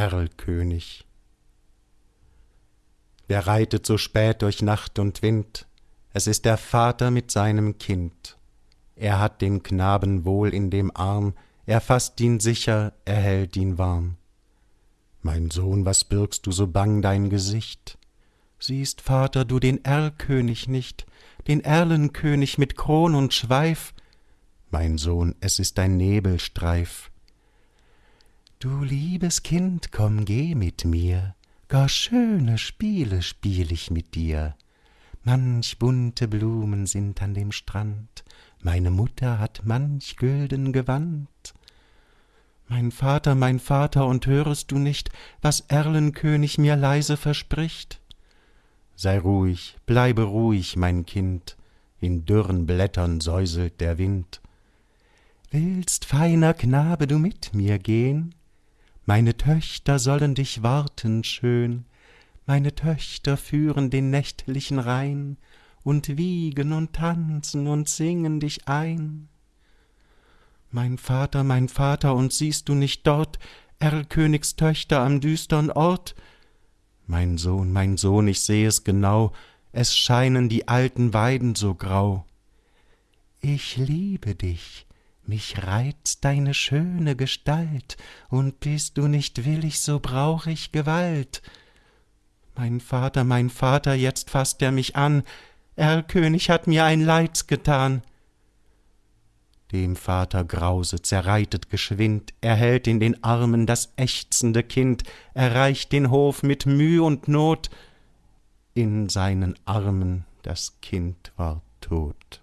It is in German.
Erlkönig. Wer reitet so spät durch Nacht und Wind? Es ist der Vater mit seinem Kind. Er hat den Knaben wohl in dem Arm, er faßt ihn sicher, er hält ihn warm. Mein Sohn, was birgst du so bang dein Gesicht? Siehst, Vater, du den Erlkönig nicht, den Erlenkönig mit Kron und Schweif? Mein Sohn, es ist ein Nebelstreif. Du liebes Kind, komm, geh mit mir, gar schöne Spiele spiel ich mit dir. Manch bunte Blumen sind an dem Strand, meine Mutter hat manch gülden Gewand. Mein Vater, mein Vater, und hörest du nicht, was Erlenkönig mir leise verspricht? Sei ruhig, bleibe ruhig, mein Kind, in dürren Blättern säuselt der Wind. Willst, feiner Knabe, du mit mir gehn? Meine Töchter sollen dich warten schön, meine Töchter führen den nächtlichen Rhein und wiegen und tanzen und singen dich ein. Mein Vater, mein Vater, und siehst du nicht dort Erlkönigs Töchter am düstern Ort? Mein Sohn, mein Sohn, ich seh es genau, es scheinen die alten Weiden so grau. Ich liebe dich, mich reizt deine schöne Gestalt, und bist du nicht willig, so brauch ich Gewalt. Mein Vater, mein Vater, jetzt faßt er mich an, Erlkönig hat mir ein Leid getan. Dem Vater Grause zerreitet geschwind, er hält in den Armen das ächzende Kind, erreicht den Hof mit Müh und Not, in seinen Armen das Kind war tot.